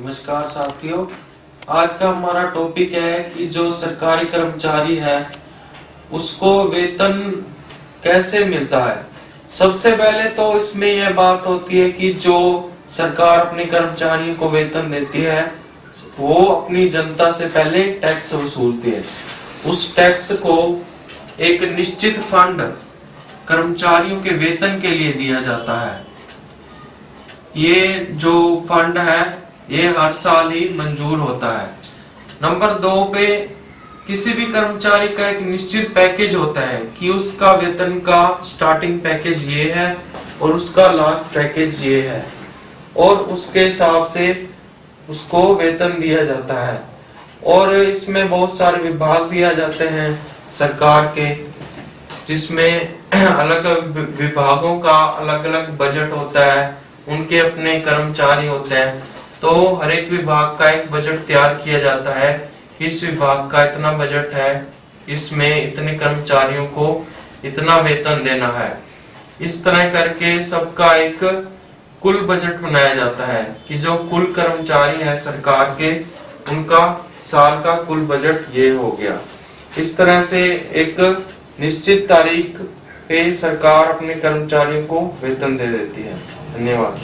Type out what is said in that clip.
नमस्कार साथियों। आज का हमारा टॉपिक है कि जो सरकारी कर्मचारी है, उसको वेतन कैसे मिलता है? सबसे पहले तो इसमें यह बात होती है कि जो सरकार अपने कर्मचारियों को वेतन देती है, वो अपनी जनता से पहले टैक्स वसूलती है। उस टैक्स को एक निश्चित फंड कर्मचारियों के वेतन के लिए दिया जाता है। ये जो फंड है ये हर साल ही मंजूर होता है। नंबर दो पे किसी भी कर्मचारी का एक निश्चित पैकेज होता है कि उसका वेतन का स्टार्टिंग पैकेज ये है और उसका लास्ट पैकेज ये है और उसके हिसाब से उसको वेतन दिया जाता है। और इसमें बहुत सारे विभाग दिया जाते हैं सरकार के, जिसमें अलग विभागों का अलग अलग बजट होता है, उनके अपने कर्मचारी होते हैं। तो हर एक विभाग का एक बजट तैयार किया जाता है इस विभाग का इतना बजट है, इसमें इतने कर्मचारियों को इतना वेतन देना है। इस तरह करके सबका एक कुल बजट बनाया जाता है कि जो कुल कर्मचारी है सरकार के, उनका साल का कुल बजट ये हो गया। इस तरह से एक निश्चित तारीख पे सरकार अपने कर्मचारियों को वेतन दे देती है। धन्यवाद।